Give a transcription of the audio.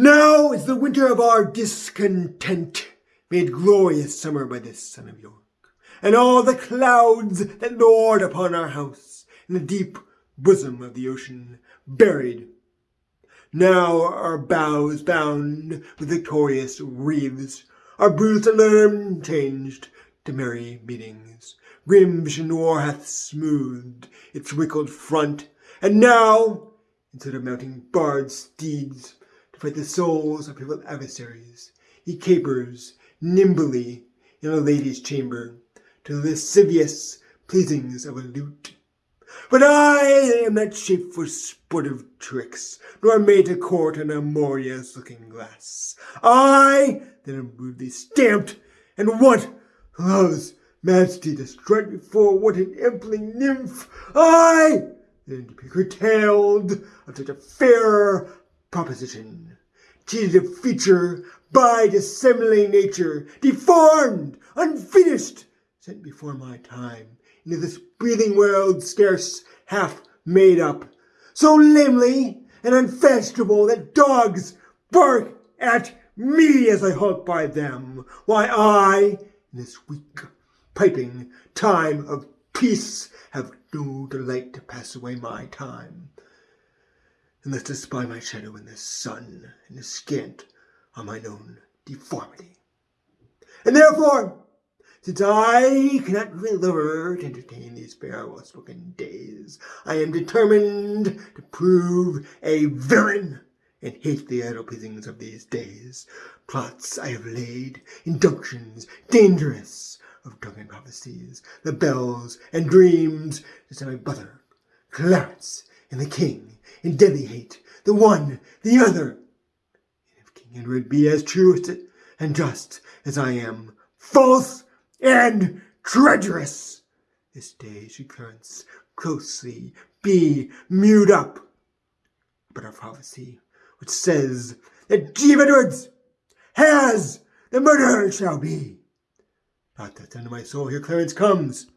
Now is the winter of our discontent made glorious summer by this son of York, and all the clouds that lord upon our house in the deep bosom of the ocean buried. Now our bows bound with victorious wreaths, our bruised alarm changed to merry meetings. Grim vision war hath smoothed its wrinkled front, and now, instead of mounting barred steeds, fight the souls of rival adversaries. He capers nimbly in a lady's chamber to the lascivious pleasings of a lute. But I am not shaped for sportive tricks, nor made to court an amorious looking glass. I, that am rudely stamped, and want love's majesty to strut before what an empling nymph, I, am to be curtailed of such a fair proposition, cheated of feature by dissembling nature, deformed, unfinished, sent before my time. Into this breathing world scarce half made up, so lamely and unfashionable that dogs bark at me as I halt by them, why I, in this weak piping time of peace, have no delight to pass away my time unless to spy my shadow in the sun and descant on mine own deformity. And therefore, since I cannot deliver to entertain these fair well-spoken days, I am determined to prove a villain and hate the idle pleasings of these days. Plots I have laid, injunctions dangerous of drunken prophecies, the bells and dreams to my brother, Clarence, and the king in deadly hate, the one, the other. And if King Edward be as true and just as I am, false and treacherous, this day should Clarence closely be mewed up. But our prophecy, which says that Jeeve Edwards has the murderer shall be. Not that under my soul here Clarence comes.